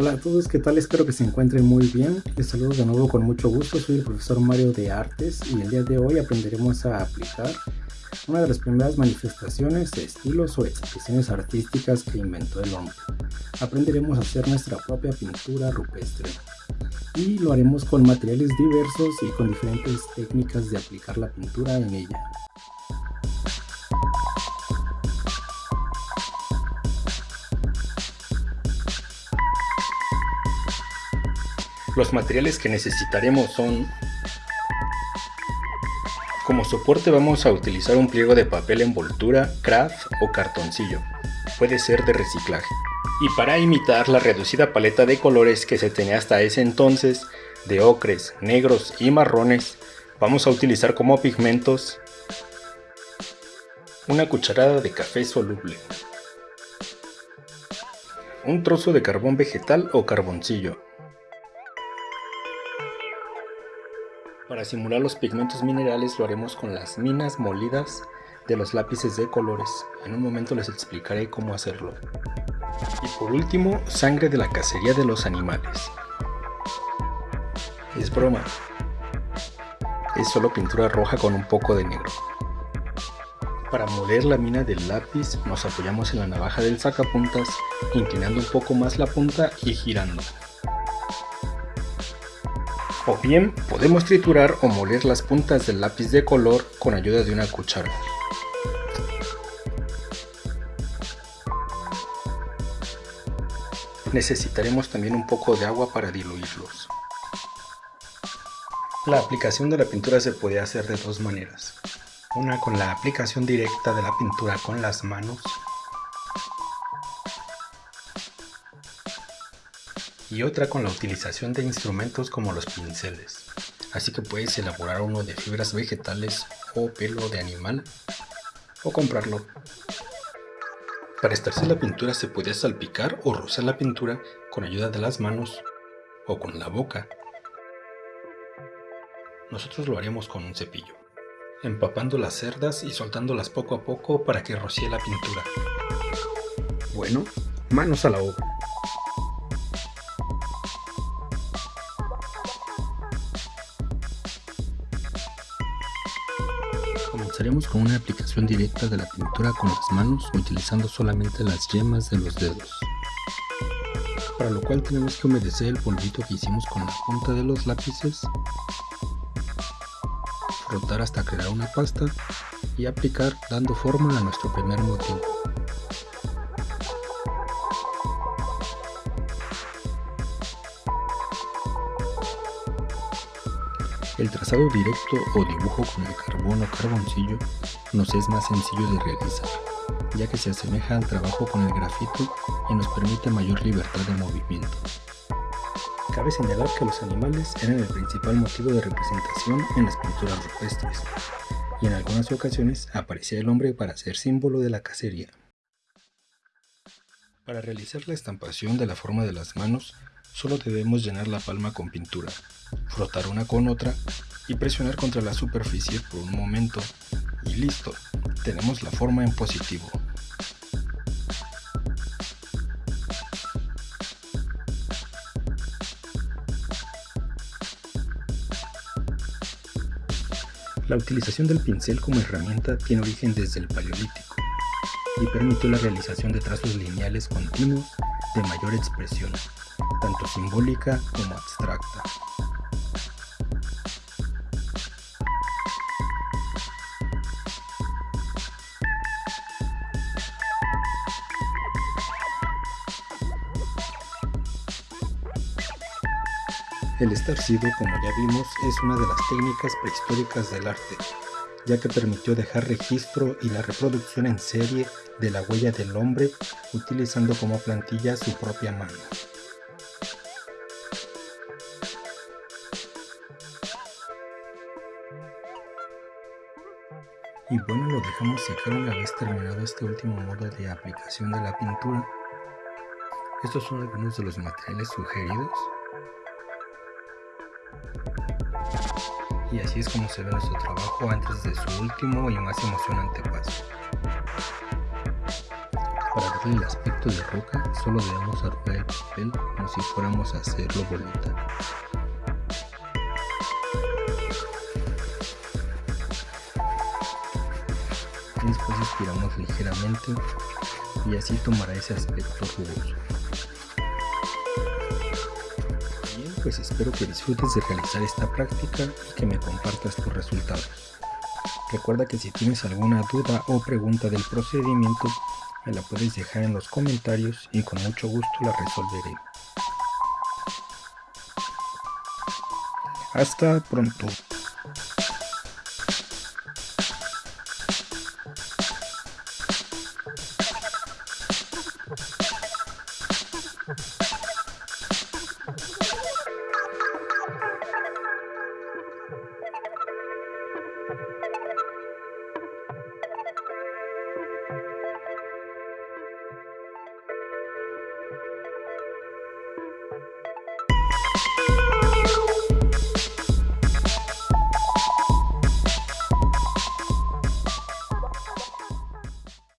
Hola a todos, ¿qué tal? Espero que se encuentren muy bien. Les saludo de nuevo con mucho gusto. Soy el profesor Mario de Artes y el día de hoy aprenderemos a aplicar una de las primeras manifestaciones, estilos o expresiones artísticas que inventó el hombre. Aprenderemos a hacer nuestra propia pintura rupestre y lo haremos con materiales diversos y con diferentes técnicas de aplicar la pintura en ella. Los materiales que necesitaremos son como soporte vamos a utilizar un pliego de papel envoltura, craft o cartoncillo. Puede ser de reciclaje. Y para imitar la reducida paleta de colores que se tenía hasta ese entonces, de ocres, negros y marrones, vamos a utilizar como pigmentos una cucharada de café soluble, un trozo de carbón vegetal o carboncillo, Para simular los pigmentos minerales lo haremos con las minas molidas de los lápices de colores. En un momento les explicaré cómo hacerlo. Y por último, sangre de la cacería de los animales. Es broma. Es solo pintura roja con un poco de negro. Para moler la mina del lápiz nos apoyamos en la navaja del sacapuntas, inclinando un poco más la punta y girando. O bien podemos triturar o moler las puntas del lápiz de color con ayuda de una cuchara. Necesitaremos también un poco de agua para diluirlos. La aplicación de la pintura se puede hacer de dos maneras. Una con la aplicación directa de la pintura con las manos y otra con la utilización de instrumentos como los pinceles. Así que puedes elaborar uno de fibras vegetales o pelo de animal o comprarlo. Para estarse la pintura se puede salpicar o rozar la pintura con ayuda de las manos o con la boca. Nosotros lo haremos con un cepillo, empapando las cerdas y soltándolas poco a poco para que rocíe la pintura. Bueno, manos a la obra. Comenzaremos con una aplicación directa de la pintura con las manos utilizando solamente las yemas de los dedos. Para lo cual tenemos que humedecer el polvito que hicimos con la punta de los lápices, frotar hasta crear una pasta y aplicar dando forma a nuestro primer motivo. El trazado directo o dibujo con el carbón o carboncillo nos es más sencillo de realizar, ya que se asemeja al trabajo con el grafito y nos permite mayor libertad de movimiento. Cabe señalar que los animales eran el principal motivo de representación en las pinturas rupestres, y en algunas ocasiones aparecía el hombre para ser símbolo de la cacería. Para realizar la estampación de la forma de las manos, solo debemos llenar la palma con pintura, frotar una con otra y presionar contra la superficie por un momento y listo, tenemos la forma en positivo. La utilización del pincel como herramienta tiene origen desde el Paleolítico y permitió la realización de trazos lineales continuos de mayor expresión, tanto simbólica como abstracta. El estarcido, como ya vimos, es una de las técnicas prehistóricas del arte, ya que permitió dejar registro y la reproducción en serie de la huella del hombre utilizando como plantilla su propia mano. Y bueno, lo dejamos secar una vez terminado este último modo de aplicación de la pintura. Estos son algunos de los materiales sugeridos. y así es como se ve nuestro trabajo antes de su último y más emocionante paso. Para darle el aspecto de roca, solo debemos arrugar el papel como si fuéramos a hacerlo bolita. Después estiramos ligeramente y así tomará ese aspecto rugoso. Bien, pues espero que disfrutes de realizar esta práctica y que me compartas tus resultados. Recuerda que si tienes alguna duda o pregunta del procedimiento, me la puedes dejar en los comentarios y con mucho gusto la resolveré. Hasta pronto.